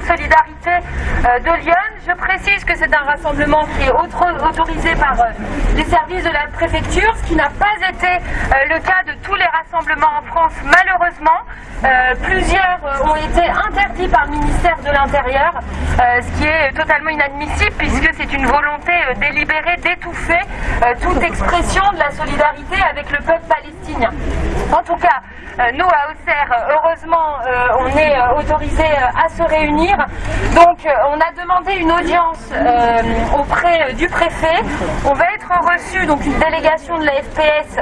Solidarité euh, de Lyon. Je précise que c'est un rassemblement qui est autorisé par euh, les services de la préfecture, ce qui n'a pas été le cas de tous les rassemblements en France, malheureusement. plusieurs ont été interdits par le ministère de l'Intérieur, ce qui est totalement inadmissible puisque c'est une volonté délibérée d'étouffer toute expression de la solidarité avec le peuple palestinien. En tout cas, euh, nous à Auxerre, heureusement, euh, on est euh, autorisé à se réunir. Donc, on a demandé une audience auprès du préfet. On va être reçu, donc une délégation de la FPS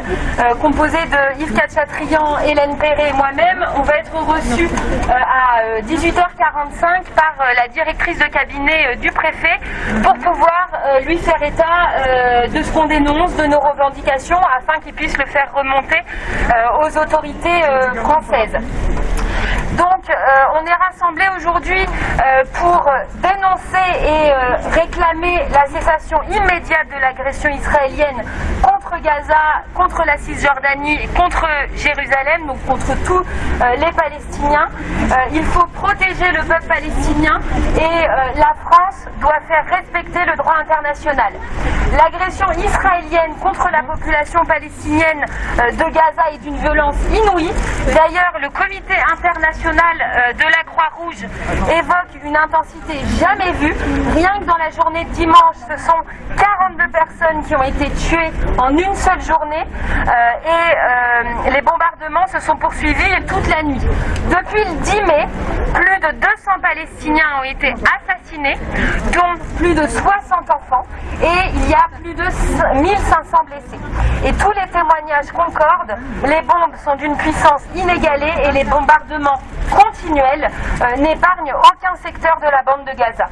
composée de Yves Katchatrian, Hélène Perret et moi-même. On va être reçu à 18h45 par la directrice de cabinet du préfet pour pouvoir lui faire état de ce qu'on dénonce, de nos revendications, afin qu'il puisse le faire remonter aux autorités euh, française. Donc euh, on est rassemblés aujourd'hui euh, pour dénoncer et réclamer la cessation immédiate de l'agression israélienne contre Gaza, contre la Cisjordanie et contre Jérusalem, donc contre tous les Palestiniens. il faut protéger le peuple palestinien et la France doit faire respecter le droit international. L'agression israélienne contre la population palestinienne de Gaza est d'une violence inouïe. D'ailleurs, le comité international euh, de la Croix-Rouge évoque une intensité jamais vue. Rien que dans la journée de dimanche, ce sont 42 personnes qui ont été tuées en une seule journée euh, et euh, les bombardements se sont poursuivis toute la nuit. Depuis le 10 mai, plus de 200 Palestiniens ont été assassinés, dont plus de 60 enfants, et il y a plus de 1500 blessés. Et tous les témoignages concordent, les bombes sont d'une puissance inégalée et les bombardements continuels euh, n'épargnent aucun secteur de la bande de Gaza.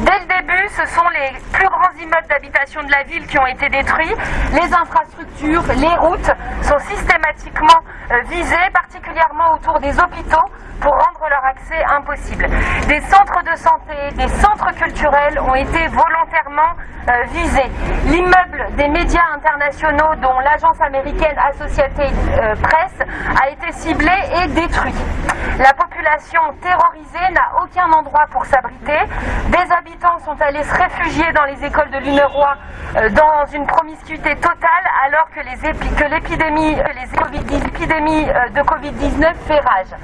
Dès le début, ce sont les plus grands immeubles d'habitation de la ville qui ont été détruits. Les infrastructures, les routes sont systématiquement euh, visées, particulièrement autour des hôpitaux, pour rendre leur accès impossible. Des centres de santé, des centres culturels ont été volontairement euh, visés. L'immeuble des médias internationaux, dont l'agence américaine Associated Press, a été ciblé et détruit. La population terrorisée n'a aucun endroit pour s'abriter. Des habitants sont allés se réfugier dans les écoles de l'UNRWA euh, dans une promiscuité totale alors que l'épidémie de Covid-19 fait rage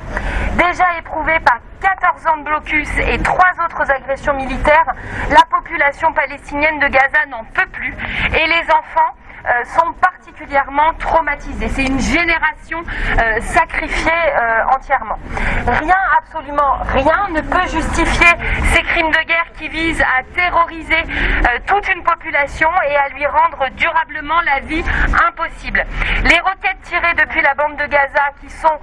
déjà éprouvée par 14 ans de blocus et trois autres agressions militaires, la population palestinienne de Gaza n'en peut plus et les enfants euh, sont particulièrement traumatisés. C'est une génération euh, sacrifiée euh, entièrement. Rien, absolument rien, ne peut justifier ces crimes de guerre qui visent à terroriser toute une population et à lui rendre durablement la vie impossible. Les roquettes tirées depuis la bande de Gaza, qui sont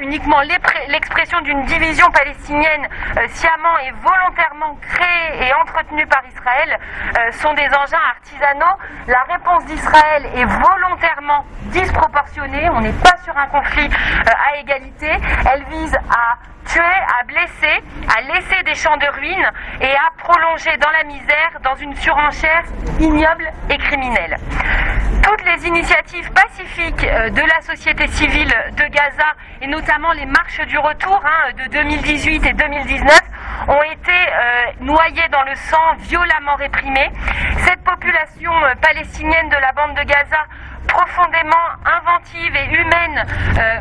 uniquement l'expression d'une division palestinienne sciemment et volontairement créée et entretenue par Israël, sont des engins artisanaux. La réponse d'Israël est volontairement disproportionnée. On n'est pas sur un conflit euh, à égalité. Elle vise à tuer, à blesser, à laisser des champs de ruines et à prolonger dans la misère, dans une surenchère ignoble et criminelle. Toutes les initiatives pacifiques euh, de la société civile de Gaza, et notamment les marches du retour hein, de 2018 et 2019, ont été euh, noyées dans le sang, violemment réprimées. Cette population euh, palestinienne de la bande de Gaza profondément inventive et humaine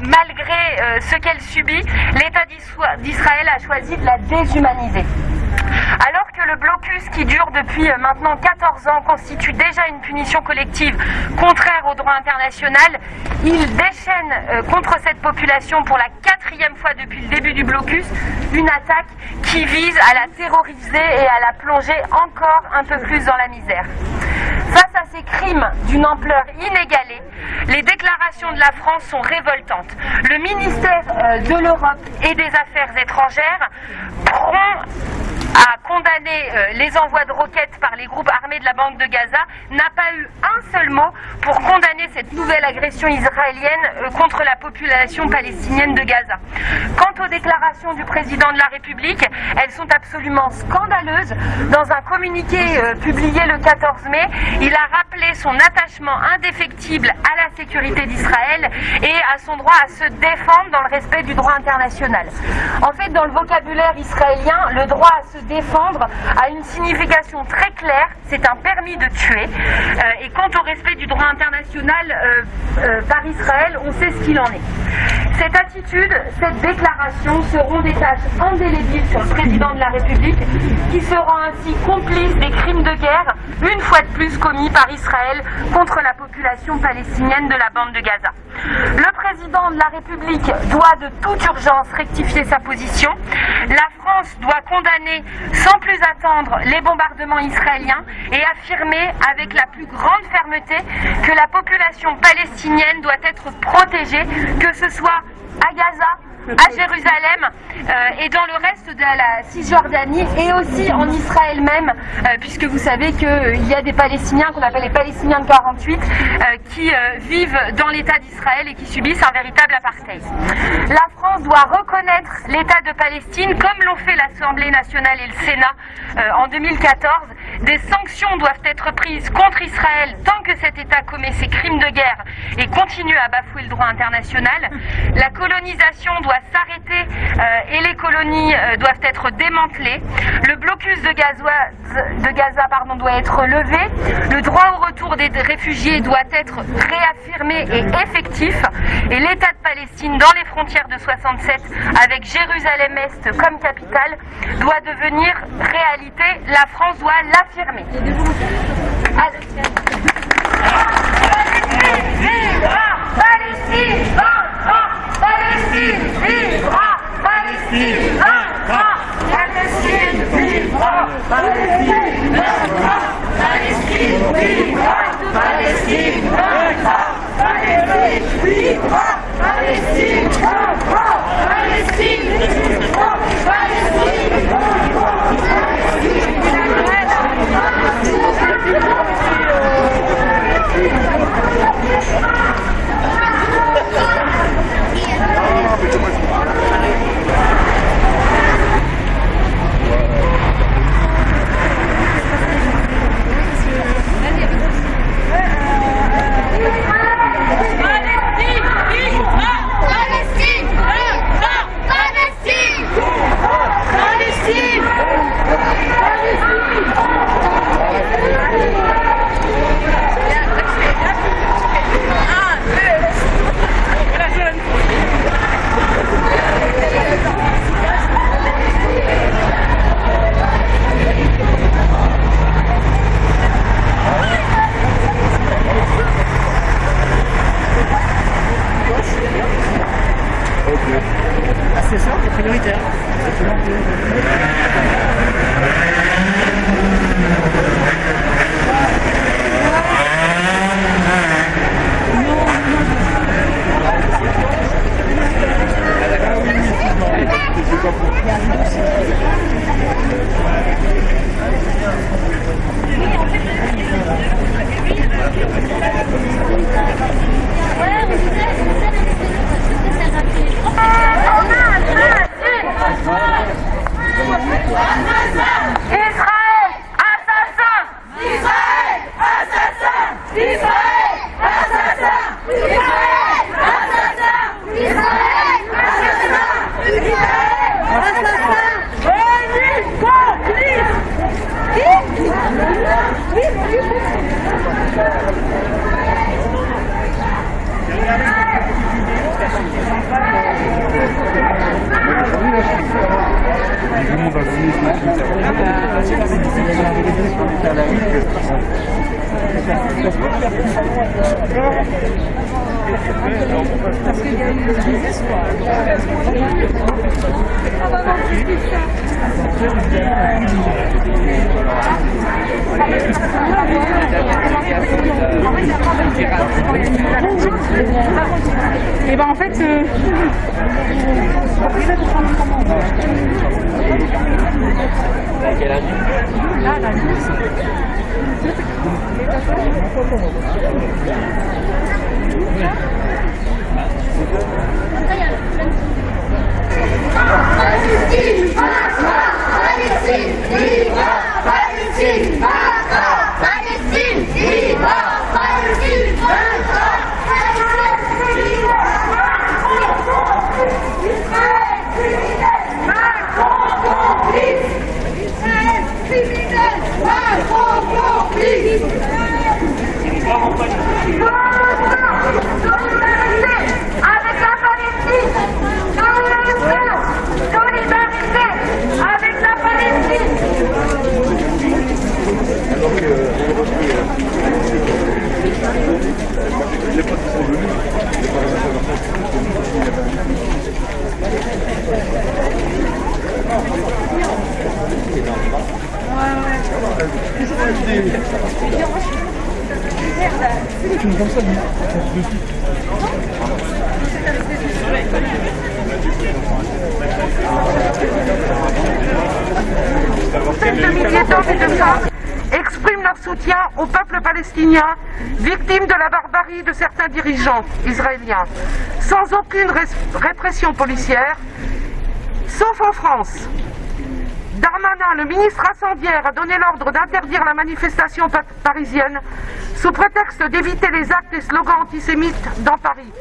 malgré ce qu'elle subit, l'État d'Israël a choisi de la déshumaniser. Alors que le blocus qui dure depuis euh, maintenant 14 ans constitue déjà une punition collective contraire au droit international, il déchaîne euh, contre cette population pour la quatrième fois depuis le début du blocus une attaque qui vise à la terroriser et à la plonger encore un peu plus dans la misère. Face à ces crimes d'une ampleur inégalée, les déclarations de la France sont révoltantes. Le ministère euh, de l'Europe et des Affaires étrangères prend a condamné euh, les envois de roquettes par les groupes armés de la Banque de Gaza, n'a pas eu un seul mot pour condamner cette nouvelle agression israélienne euh, contre la population palestinienne de Gaza. Quant aux déclarations du président de la République, elles sont absolument scandaleuses. Dans un communiqué euh, publié le 14 mai, il a rappelé son attachement indéfectible à la sécurité d'Israël et à son droit à se défendre dans le respect du droit international. En fait, dans le vocabulaire israélien, le droit à se défendre a une signification très claire, c'est un permis de tuer. Euh, et quant au respect du droit international euh, euh, par Israël, on sait ce qu'il en est. Cette attitude, cette déclaration seront des tâches indélébiles sur le président de la République, qui sera ainsi complice des crimes de guerre, une fois de plus commis par Israël contre la population palestinienne de la bande de Gaza. Le président de la République doit de toute urgence rectifier sa position. La France doit condamner sans plus attendre les bombardements israéliens et affirmer avec la plus grande fermeté que la population palestinienne doit être protégée, que ce soit Ajaza. À Jérusalem euh, et dans le reste de la Cisjordanie et aussi en Israël même, euh, puisque vous savez qu'il y a des Palestiniens qu'on appelle les Palestiniens de 48 euh, qui vivent dans l'État d'Israël et qui subissent un véritable apartheid. La France doit reconnaître l'État de Palestine comme l'ont fait l'Assemblée nationale et le Sénat en 2014. Des sanctions doivent être prises contre Israël tant que cet État commet ses crimes de guerre et continue à bafouer le droit international. La colonisation doit s'arrêter euh, et les colonies euh, doivent être démantelées. Le blocus de Gaza, pardon, doit être levé. Le droit au retour des réfugiés doit être réaffirmé et effectif. Et l'État de Palestine dans les frontières de 67 avec Jérusalem-Est comme capitale doit devenir réalité. La France doit l'affirmer. Palestine, Viva Aparecida! Aparecida! Viva Aparecida! Aparecida! Viva Aparecida! Aparecida! Viva Aparecida! Aparecida! Viva Aparecida! Aparecida! Et ben en fait, euh... quel âge là, là, Palestine, Palestine, viva Palestine, Palestine, d'hommes et de femmes expriment leur soutien au peuple palestinien, victime de la barbarie de certains dirigeants israéliens, sans aucune res- répression policière, sauf en France. Darmanin, le ministre incendiaire, a donné l'ordre d'interdire la manifestation pa- parisienne sous prétexte d'éviter les actes et slogans antisémites dans Paris.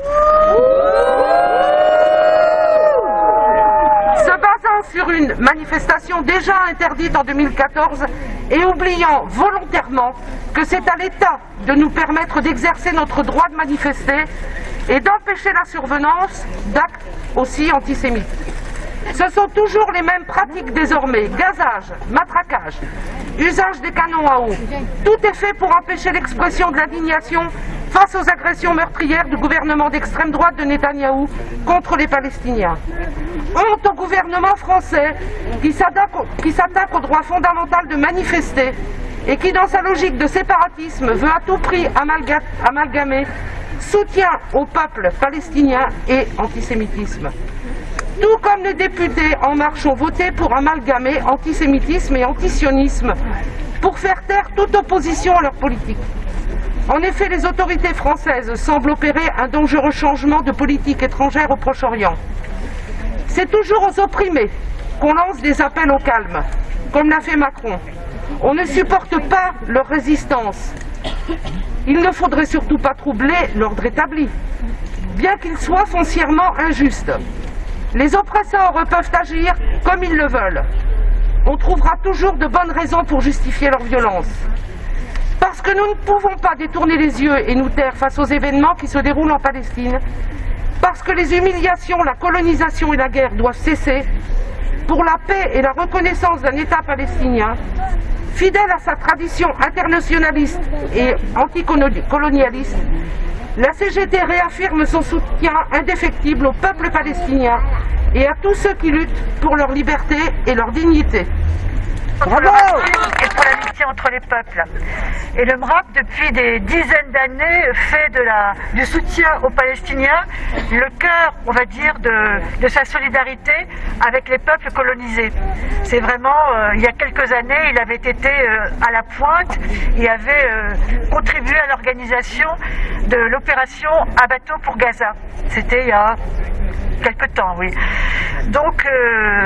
Se basant sur une manifestation déjà interdite en 2014 et oubliant volontairement que c'est à l'État de nous permettre d'exercer notre droit de manifester et d'empêcher la survenance d'actes aussi antisémites. Ce sont toujours les mêmes pratiques désormais. Gazage, matraquage, usage des canons à eau. Tout est fait pour empêcher l'expression de l'indignation face aux agressions meurtrières du gouvernement d'extrême droite de Netanyahou contre les Palestiniens. Honte au gouvernement français qui s'attaque au- droit fondamental de manifester et qui, dans sa logique de séparatisme, veut à tout prix amalga- amalgamer soutien au peuple palestinien et antisémitisme. Tout comme les députés En Marche ont voté pour amalgamer antisémitisme et antisionisme pour faire taire toute opposition à leur politique. En effet, les autorités françaises semblent opérer un dangereux changement de politique étrangère au Proche-Orient. C'est toujours aux opprimés qu'on lance des appels au calme, comme l'a fait Macron. On ne supporte pas leur résistance. Il ne faudrait surtout pas troubler l'ordre établi, bien qu'il soit foncièrement injuste. Les oppresseurs peuvent agir comme ils le veulent. On trouvera toujours de bonnes raisons pour justifier leur violence. Parce que nous ne pouvons pas détourner les yeux et nous taire face aux événements qui se déroulent en Palestine. Parce que les humiliations, la colonisation et la guerre doivent cesser. Pour la paix et la reconnaissance d'un État palestinien, fidèle à sa tradition internationaliste et anticolonialiste, la CGT réaffirme son soutien indéfectible au peuple palestinien et à tous ceux qui luttent pour leur liberté et leur dignité. pour le racisme et pour l'amitié entre les peuples. Et le MRAP, depuis des dizaines d'années, fait de la, du soutien aux Palestiniens le cœur, on va dire, de, de sa solidarité avec les peuples colonisés. C'est vraiment, euh, il y a quelques années, il avait été euh, à la pointe et avait euh, contribué à l'organisation de l'opération à bateau pour Gaza. C'était il y a quelque temps, oui. Donc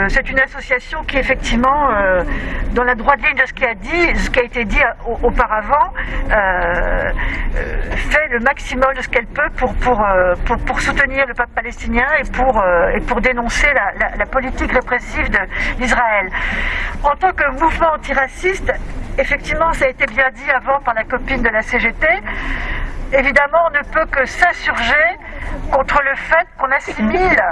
c'est une association qui effectivement, dans la droite ligne de ce qui a dit, ce qui a été dit au- auparavant, euh, euh, fait le maximum de ce qu'elle peut pour pour, euh, pour soutenir le peuple palestinien et pour euh, et pour dénoncer la, la- politique répressive d'Israël. En tant que mouvement antiraciste, effectivement, ça a été bien dit avant par la copine de la CGT. Évidemment, on ne peut que s'insurger contre le fait qu'on assimile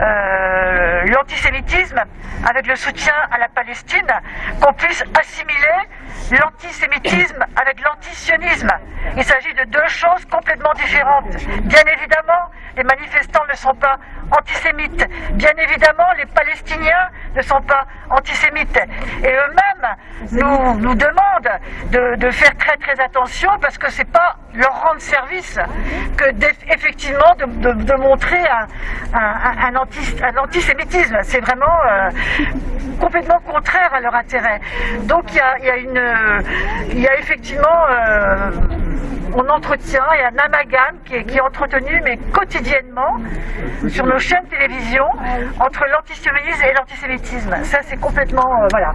euh, l'antisémitisme avec le soutien à la Palestine, qu'on puisse assimiler l'antisémitisme avec l'antisionisme. Il s'agit de deux choses complètement différentes. Bien évidemment, les manifestants ne sont pas antisémites. Bien évidemment, les Palestiniens ne sont pas antisémites. Et eux-mêmes nous, demandent de, faire très très attention parce que c'est pas leur rendre service que effectivement de, de- montrer un, un- un anti- un antisémitisme. C'est vraiment euh, complètement contraire à leur intérêt. Donc il y a, y a une, il y a effectivement, euh, on entretient, il y a un amalgame qui est, qui est entretenu, mais quotidiennement, sur nos chaînes télévision, entre l'antisionisme et l'antisémitisme. Ça, c'est complètement, euh, voilà.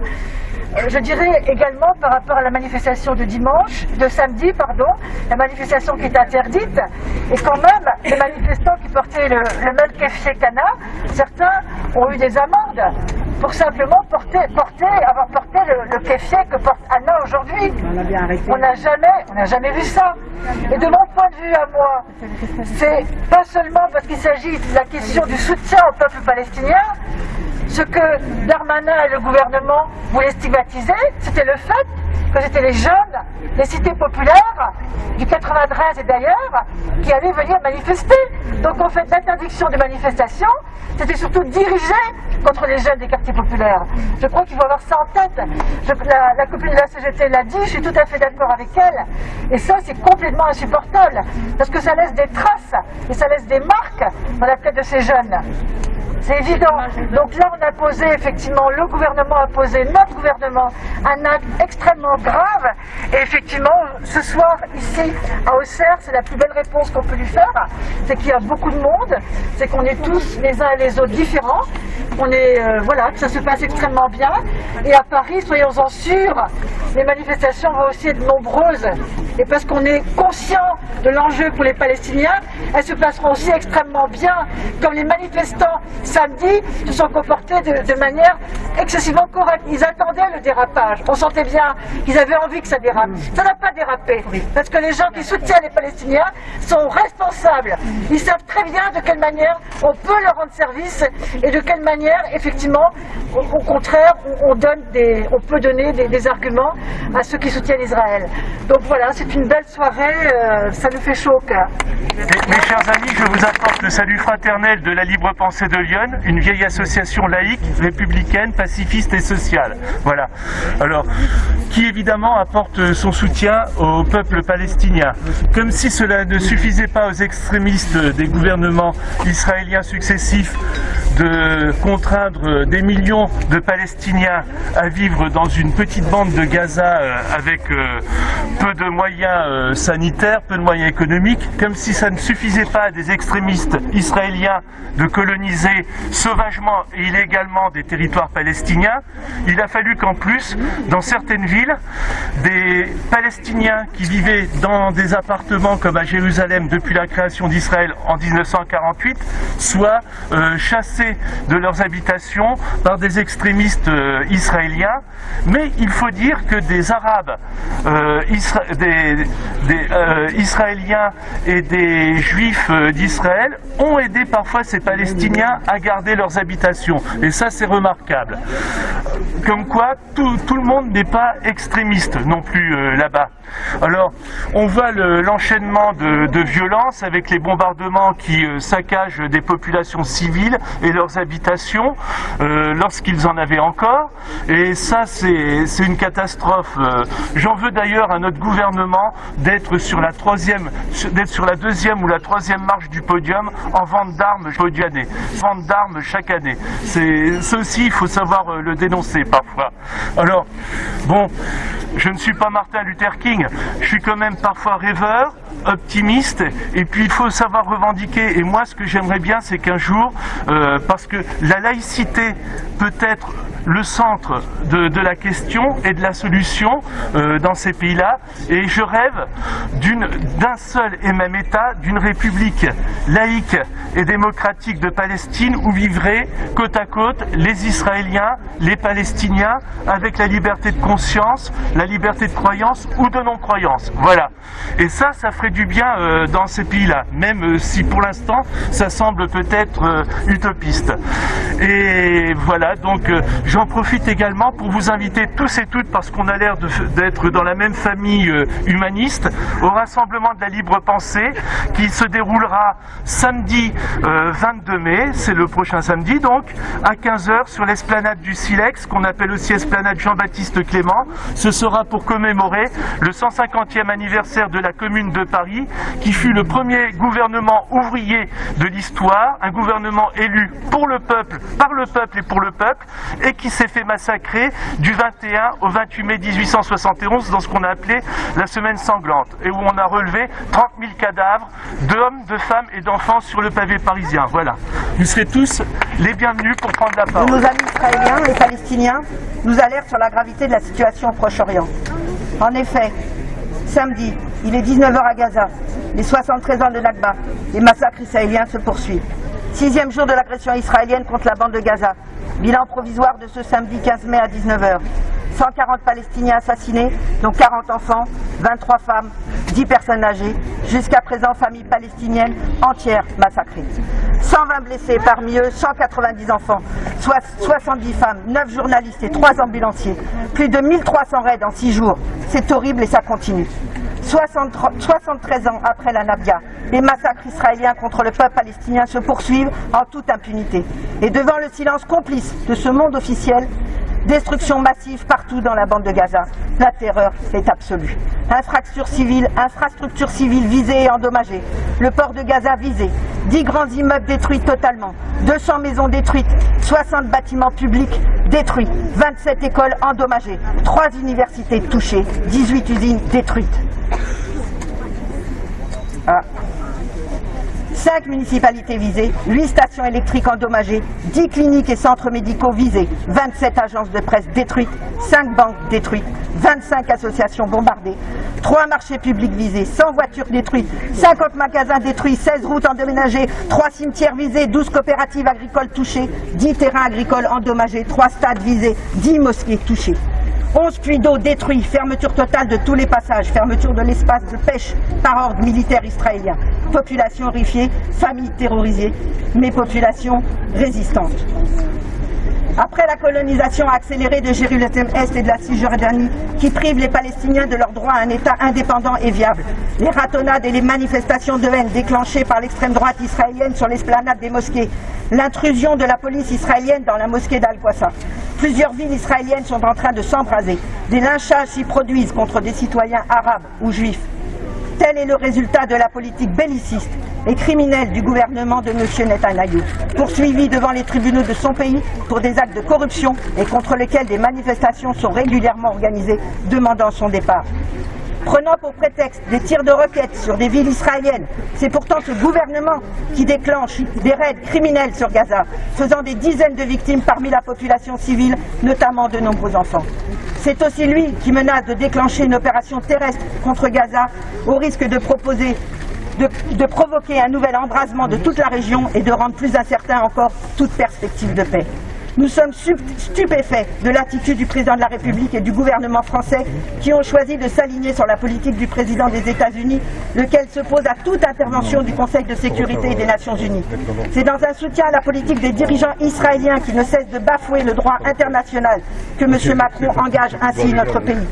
Euh, Je dirais également par rapport à la manifestation de dimanche, de samedi, pardon, la manifestation qui est interdite, et quand même, les manifestants qui portaient le, le même qu'Anna, certains ont eu des amendes pour simplement porter, porter, avoir porté le, le que porte Anna aujourd'hui. On n'a jamais, on n'a jamais vu ça. Et de mon point de vue à moi, c'est pas seulement parce qu'il s'agit de la question du soutien au peuple palestinien, ce que Darmanin et le gouvernement voulaient stigmatiser, c'était le fait que c'était les jeunes des cités populaires, du 93 et d'ailleurs, qui allaient venir manifester. Donc en fait, l'interdiction des manifestations, c'était surtout dirigé contre les jeunes des quartiers populaires. Je crois qu'il faut avoir ça en tête. La copine de la CGT l'a dit, je suis tout à fait d'accord avec elle. Et ça, c'est complètement insupportable, parce que ça laisse des traces et ça laisse des marques dans la tête de ces jeunes. C'est évident. Donc là, on a posé, effectivement, le gouvernement a posé, notre gouvernement, un acte extrêmement grave. Et effectivement, ce soir, ici, à Auxerre, c'est la plus belle réponse qu'on peut lui faire. C'est qu'il y a beaucoup de monde, c'est qu'on est tous les uns et les autres différents. On est, euh, voilà, ça se passe extrêmement bien. Et à Paris, soyons-en sûrs, les manifestations vont aussi être nombreuses. Et parce qu'on est conscient de l'enjeu pour les Palestiniens, elles se passeront aussi extrêmement bien, comme les manifestants samedi se sont comportés de, de manière excessivement correcte. Ils attendaient le dérapage. On sentait bien qu'ils avaient envie que ça dérape. Ça n'a pas dérapé, parce que les gens qui soutiennent les Palestiniens sont responsables. Ils savent très bien de quelle manière on peut leur rendre service et de quelle manière, effectivement, au, au contraire, on, on donne des, on peut donner des, des arguments à ceux qui soutiennent Israël. Donc voilà, c'est une belle soirée. euh, ça nous fait chaud au cœur. Mes, mes chers amis, je vous apporte le salut fraternel de la Libre Pensée de Lyon, une vieille association laïque, républicaine, pacifiste et sociale. Voilà. Alors, qui évidemment apporte son soutien au peuple palestinien. Comme si cela ne suffisait pas aux extrémistes des gouvernements israéliens successifs de contraindre des millions de Palestiniens à vivre dans une petite bande de Gaza euh, avec euh, peu de moyens euh, sanitaires, peu de moyens économiques, comme si ça ne suffisait pas à des extrémistes israéliens de coloniser sauvagement et illégalement des territoires palestiniens, il a fallu qu'en plus, dans certaines villes, des Palestiniens qui vivaient dans des appartements comme à Jérusalem depuis la création d'Israël en 1948 soient euh, chassés de leurs habitations par des extrémistes euh, israéliens. Mais il faut dire que des Arabes, euh, des, Israéliens et des Juifs d'Israël ont aidé parfois ces Palestiniens à garder leurs habitations. Et ça, c'est remarquable. Comme quoi, tout, tout le monde n'est pas extrémiste non plus euh, là-bas. Alors, on voit le- l'enchaînement de, de violences avec les bombardements qui euh, saccagent des populations civiles et leurs habitations euh, lorsqu'ils en avaient encore. Et ça, c'est une catastrophe. J'en veux d'ailleurs à notre gouvernement d'être sur la troisième, d'être sur la deuxième ou la troisième marche du podium en vente d'armes année. Vente d'armes chaque année. C'est aussi, il faut savoir euh, le dénoncer parfois. Alors, bon, je ne suis pas Martin Luther King. Je suis quand même parfois rêveur, optimiste, et puis il faut savoir revendiquer. Et moi, ce que j'aimerais bien, c'est qu'un jour, euh, parce que la laïcité peut être le centre de, la question et de la solution euh, dans ces pays-là, et je rêve d'un seul et même État, d'une république laïque et démocratique de Palestine où vivraient côte à côte les Israéliens, les Palestiniens, avec la liberté de conscience, la liberté de croyance ou de non-croyance. Voilà. Et ça, ça ferait du bien euh, dans ces pays-là, même euh, si pour l'instant ça semble peut-être euh, utopiste. Et voilà, donc j'en profite également pour vous inviter tous et toutes, parce qu'on a l'air d'être dans la même famille humaniste, au rassemblement de la libre pensée qui se déroulera samedi euh, 22 mai, c'est le prochain samedi donc, à 15h sur l'esplanade du Silex, qu'on appelle aussi esplanade Jean-Baptiste Clément. Ce sera pour commémorer le 150e anniversaire de la Commune de Paris, qui fut le premier gouvernement ouvrier de l'histoire, un gouvernement élu pour le peuple, par le peuple et pour le peuple, et qui s'est fait massacrer du 21 au 28 mai 1871 dans ce qu'on a appelé la semaine sanglante, et où on a relevé 30 000 cadavres d'hommes, de femmes et d'enfants sur le pavé parisien. Voilà. Vous serez tous les bienvenus pour prendre la parole. Nos amis israéliens et palestiniens nous alertent sur la gravité de la situation au Proche-Orient. En effet, samedi, il est 19h à Gaza. Les 73 ans de Nakba, les massacres israéliens se poursuivent. Sixième jour de l'agression israélienne contre la bande de Gaza. Bilan provisoire de ce samedi 15 mai à 19h. 140 Palestiniens assassinés, dont 40 enfants, 23 femmes, 10 personnes âgées. Jusqu'à présent, famille palestinienne entière massacrée. 120 blessés, parmi eux 190 enfants, soit 70 femmes, 9 journalistes et 3 ambulanciers. Plus de 1300 raids en 6 jours. C'est horrible et ça continue. 63 73 ans après la Nabia, les massacres israéliens contre le peuple palestinien se poursuivent en toute impunité. Et devant le silence complice de ce monde officiel, destruction massive partout dans la bande de Gaza. La terreur est absolue. Infrastructures civiles, infrastructures civiles visées et endommagées. Le port de Gaza visé. 10 grands immeubles détruits totalement. 200 maisons détruites. 60 bâtiments publics détruits. 27 écoles endommagées. 3 universités touchées. 18 usines détruites. Ah. 5 municipalités visées, 8 stations électriques endommagées, 10 cliniques et centres médicaux visés, 27 agences de presse détruites, 5 banques détruites, 25 associations bombardées, 3 marchés publics visés, 100 voitures détruites, 50 magasins détruits, 16 routes endommagées, 3 cimetières visés, 12 coopératives agricoles touchées, 10 terrains agricoles endommagés, 3 stades visés, 10 mosquées touchées. 11 puits d'eau détruits, fermeture totale de tous les passages, fermeture de l'espace de pêche par ordre militaire israélien. Population horrifiée, familles terrorisées, mais population résistante. Après la colonisation accélérée de Jérusalem-Est et de la Cisjordanie, qui prive les Palestiniens de leur droit à un État indépendant et viable, les ratonnades et les manifestations de haine déclenchées par l'extrême droite israélienne sur l'esplanade des mosquées, l'intrusion de la police israélienne dans la mosquée d'Al-Qassa. Plusieurs villes israéliennes sont en train de s'embraser. Des lynchages s'y produisent contre des citoyens arabes ou juifs. Tel est le résultat de la politique belliciste et criminelle du gouvernement de M. Netanyahou, poursuivi devant les tribunaux de son pays pour des actes de corruption et contre lesquels des manifestations sont régulièrement organisées demandant son départ. Prenant pour prétexte des tirs de roquettes sur des villes israéliennes, c'est pourtant ce gouvernement qui déclenche des raids criminels sur Gaza, faisant des dizaines de victimes parmi la population civile, notamment de nombreux enfants. C'est aussi lui qui menace de déclencher une opération terrestre contre Gaza au risque de provoquer un nouvel embrasement de toute la région et de rendre plus incertain encore toute perspective de paix. Nous sommes stupéfaits de l'attitude du président de la République et du gouvernement français qui ont choisi de s'aligner sur la politique du président des États-Unis, lequel s'oppose à toute intervention du Conseil de sécurité des Nations Unies. C'est dans un soutien à la politique des dirigeants israéliens qui ne cessent de bafouer le droit international que M. Macron engage ainsi notre pays.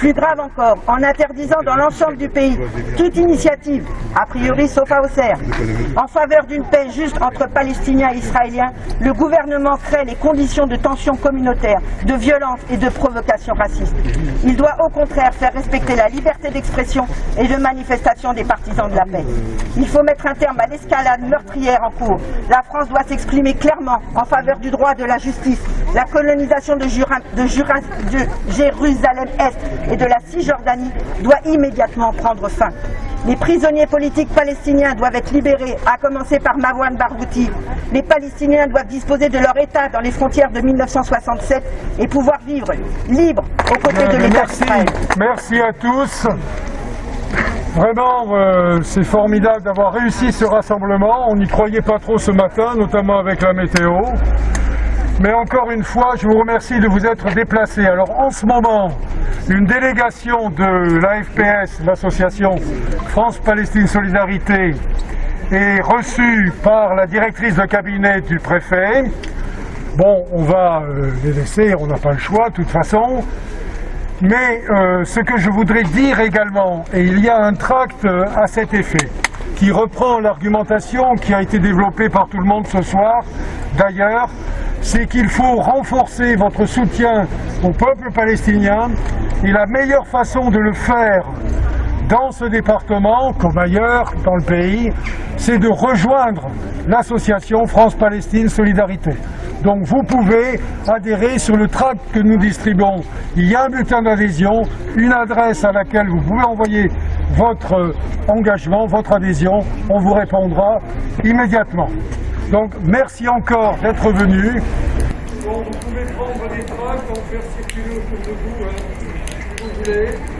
Plus grave encore, en interdisant dans l'ensemble du pays toute initiative, a priori sauf à Auxerre, en faveur d'une paix juste entre Palestiniens et Israéliens, le gouvernement crée les conditions de tension communautaire, de violence et de provocation raciste. Il doit au contraire faire respecter la liberté d'expression et de manifestation des partisans de la paix. Il faut mettre un terme à l'escalade meurtrière en cours. La France doit s'exprimer clairement en faveur du droit de la justice, la colonisation de, de Jérusalem-Est et de la Cisjordanie doit immédiatement prendre fin. Les prisonniers politiques palestiniens doivent être libérés, à commencer par Marwan Barghouti. Les Palestiniens doivent disposer de leur État dans les frontières de 1967 et pouvoir vivre libres aux côtés de l'État d'Israël. Merci à tous. Vraiment, euh, c'est formidable d'avoir réussi ce rassemblement. On n'y croyait pas trop ce matin, notamment avec la météo. Mais encore une fois, je vous remercie de vous être déplacés. Alors en ce moment, une délégation de l'AFPS, l'association France-Palestine Solidarité, est reçu par la directrice de cabinet du préfet. Bon, on va euh, les laisser, on n'a pas le choix de toute façon. Mais euh, ce que je voudrais dire également, et il y a un tract euh, à cet effet, qui reprend l'argumentation qui a été développée par tout le monde ce soir, d'ailleurs, c'est qu'il faut renforcer votre soutien au peuple palestinien, et la meilleure façon de le faire dans ce département, comme ailleurs dans le pays, c'est de rejoindre l'association France-Palestine Solidarité. Donc vous pouvez adhérer sur le tract que nous distribuons. Il y a un bulletin d'adhésion, une adresse à laquelle vous pouvez envoyer votre engagement, votre adhésion. On vous répondra immédiatement. Donc merci encore d'être venu. Vous pouvez prendre des tracts, en faire circuler autour de vous, hein, si vous voulez.